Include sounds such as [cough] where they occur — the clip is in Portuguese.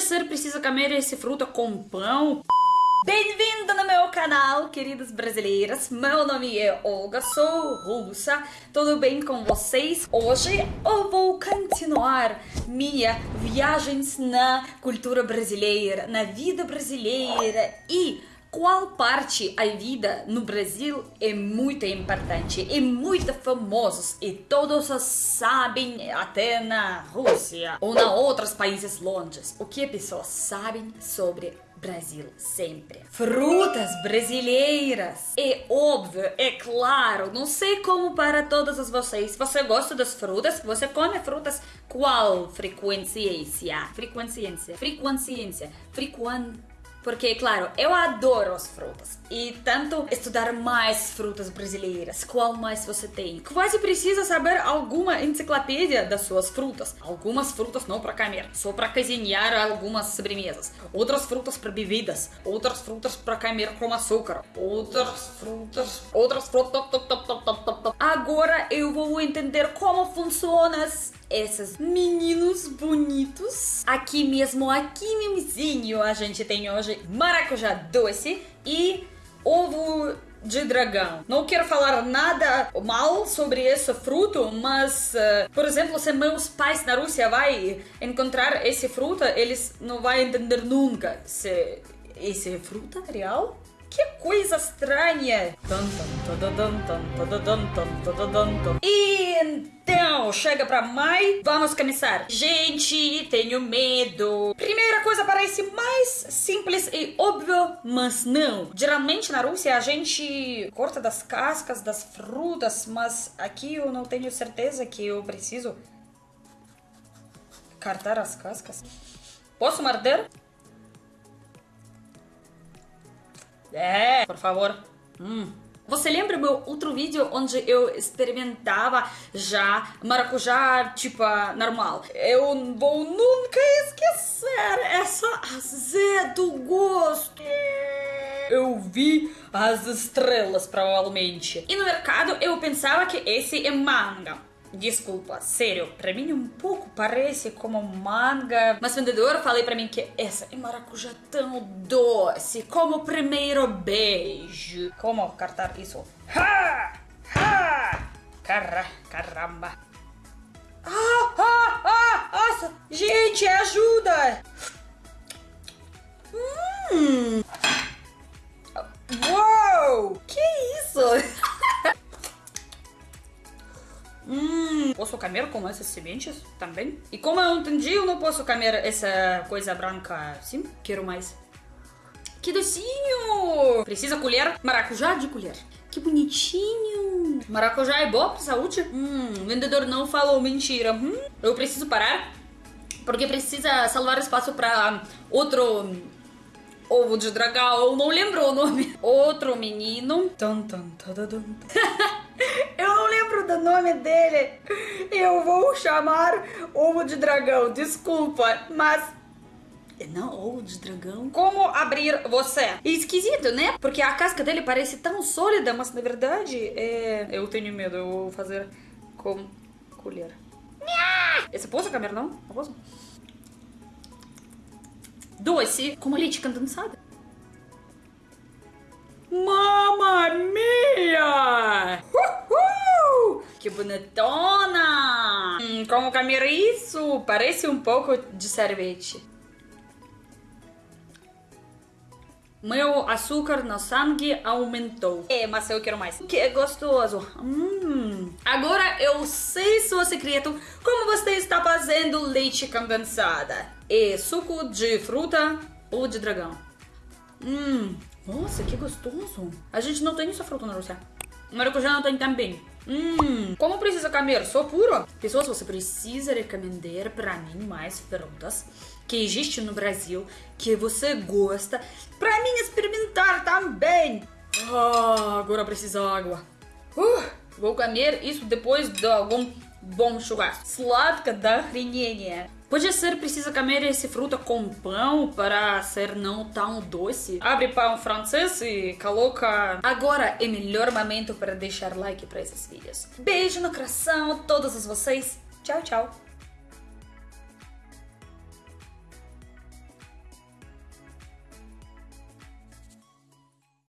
Ser preciso comer esse fruta com pão? Bem-vindo no meu canal, queridas brasileiras. Meu nome é Olga, sou russa. Tudo bem com vocês? Hoje eu vou continuar minha viagens na cultura brasileira, na vida brasileira e qual parte a vida no Brasil é muito importante e muito famosos e todos sabem até na Rússia ou na outros países longes o que as pessoas sabem sobre Brasil sempre. Frutas brasileiras. É óbvio, é claro. Não sei como para todas vocês. Você gosta das frutas? Você come frutas? Qual frequência? Frequência. Frequência. Frequência porque, claro, eu adoro as frutas. E tanto estudar mais frutas brasileiras. Qual mais você tem? Quase precisa saber alguma enciclopédia das suas frutas. Algumas frutas não para comer, só para cozinhar algumas sobremesas. Outras frutas para bebidas. Outras frutas para comer com açúcar. Outras frutas. Outras frutas. Agora eu vou entender como funcionam esses meninos bonitos. Aqui mesmo, aqui mesmozinho, a gente tem hoje maracujá doce e ovo de dragão. Não quero falar nada mal sobre esse fruto, mas, uh, por exemplo, se meus pais na Rússia vai encontrar esse fruta, eles não vão entender nunca se esse é fruta real que coisa estranha! E então, chega pra Mai, vamos começar. Gente, tenho medo. Primeira coisa parece mais simples e óbvio, mas não. Geralmente na Rússia a gente corta das cascas das frutas, mas aqui eu não tenho certeza que eu preciso cortar as cascas. Posso morder? É, por favor. Hum. Você lembra meu outro vídeo onde eu experimentava já maracujá, tipo, normal? Eu vou nunca esquecer essa azedo gosto. Eu vi as estrelas, provavelmente. E no mercado eu pensava que esse é manga. Desculpa, sério, pra mim um pouco parece como manga. Mas vendedor falei pra mim que essa é maracujá tão doce, como o primeiro beijo. Como cartar isso? Ha! Ha! Caramba. Ah, posso comer com essas sementes também? E como eu entendi, eu não posso comer essa coisa branca assim. Quero mais. Que docinho! Precisa colher? Maracujá de colher. Que bonitinho! Maracujá é bom pra saúde? Hum, o vendedor não falou mentira. Hum, eu preciso parar porque precisa salvar espaço para outro ovo de dragão. Não lembro o nome. Outro menino. Tum, tum, eu [laughs] do nome dele. Eu vou chamar ovo de dragão. Desculpa, mas não, ovo de dragão. Como abrir você? Esquisito, né? Porque a casca dele parece tão sólida, mas na verdade é... Eu tenho medo, eu vou fazer com colher. Esse posso comer, não? Não posso? Doce com leite condensado. Que bonitona! Hum, como comer isso? Parece um pouco de sorvete. Meu açúcar no sangue aumentou. É, mas eu quero mais. Que é gostoso. Hum. Agora eu sei, seu secreto, como você está fazendo leite condensada. É suco de fruta ou de dragão. Hum. Nossa, que gostoso. A gente não tem essa fruta na Rússia. Maracujá não tem também. Hum, como precisa comer? Só puro? Pessoas, você precisa recomendar para mim mais frutas que existem no Brasil, que você gosta, para mim experimentar também. Ah, agora precisa água. Uh, vou comer isso depois de algum bom churrasco. Sladka da хренения. Pode ser preciso comer esse fruta com pão para ser não tão doce. Abre pão francês e coloca. Agora é melhor momento para deixar like para esses vídeos. Beijo no coração a todos vocês. Tchau, tchau.